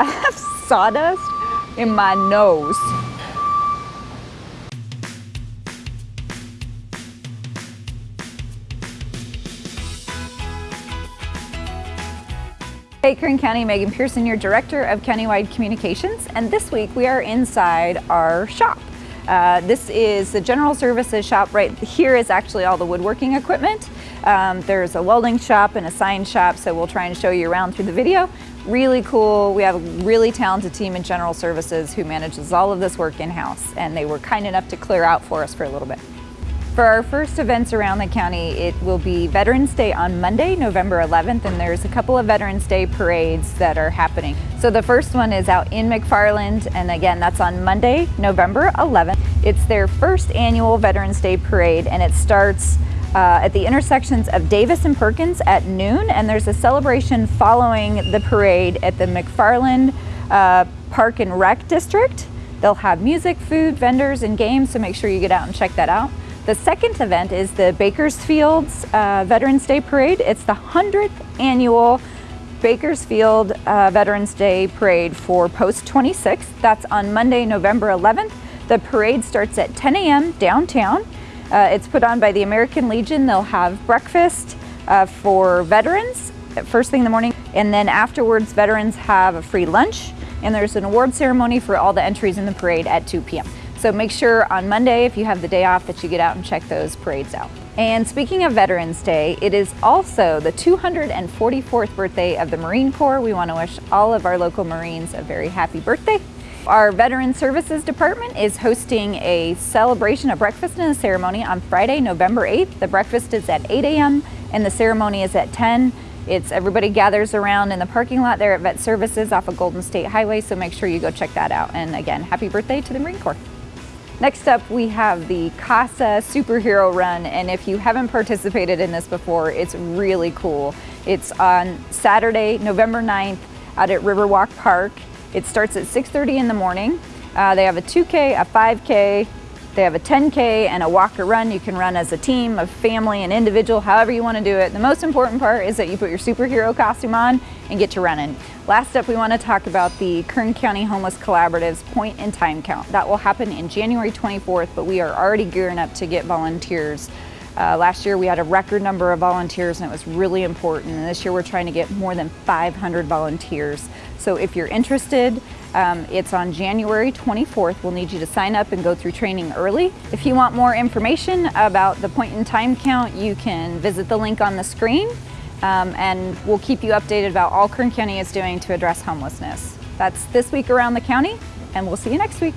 I have sawdust in my nose. Hey Kern County, Megan Person, your Director of Countywide Communications, and this week we are inside our shop. Uh, this is the general services shop. Right here is actually all the woodworking equipment. Um, there's a welding shop and a sign shop, so we'll try and show you around through the video. Really cool. We have a really talented team in general services who manages all of this work in-house, and they were kind enough to clear out for us for a little bit. For our first events around the county, it will be Veterans Day on Monday, November 11th, and there's a couple of Veterans Day parades that are happening. So the first one is out in McFarland, and again, that's on Monday, November 11th. It's their first annual Veterans Day parade, and it starts uh, at the intersections of Davis and Perkins at noon, and there's a celebration following the parade at the McFarland uh, Park and Rec District. They'll have music, food, vendors, and games, so make sure you get out and check that out. The second event is the Bakersfield's uh, Veterans Day Parade. It's the 100th annual Bakersfield uh, Veterans Day Parade for Post 26. That's on Monday, November 11th. The parade starts at 10 a.m. downtown. Uh, it's put on by the American Legion. They'll have breakfast uh, for veterans first thing in the morning, and then afterwards veterans have a free lunch, and there's an award ceremony for all the entries in the parade at 2 p.m. So make sure on Monday, if you have the day off, that you get out and check those parades out. And speaking of Veterans Day, it is also the 244th birthday of the Marine Corps. We want to wish all of our local Marines a very happy birthday. Our Veteran Services Department is hosting a celebration, a breakfast and a ceremony on Friday, November 8th. The breakfast is at 8 a.m. and the ceremony is at 10. It's everybody gathers around in the parking lot there at Vet Services off of Golden State Highway, so make sure you go check that out. And again, happy birthday to the Marine Corps. Next up, we have the CASA Superhero Run, and if you haven't participated in this before, it's really cool. It's on Saturday, November 9th out at Riverwalk Park. It starts at 6.30 in the morning. Uh, they have a 2K, a 5K, they have a 10K and a walk or run. You can run as a team, a family, an individual, however you want to do it. The most important part is that you put your superhero costume on and get to running. Last up, we want to talk about the Kern County Homeless Collaborative's point in time count. That will happen in January 24th, but we are already gearing up to get volunteers. Uh, last year we had a record number of volunteers and it was really important. And this year we're trying to get more than 500 volunteers. So if you're interested, um, it's on January 24th. We'll need you to sign up and go through training early. If you want more information about the point in time count, you can visit the link on the screen um, and we'll keep you updated about all Kern County is doing to address homelessness. That's this week around the county and we'll see you next week.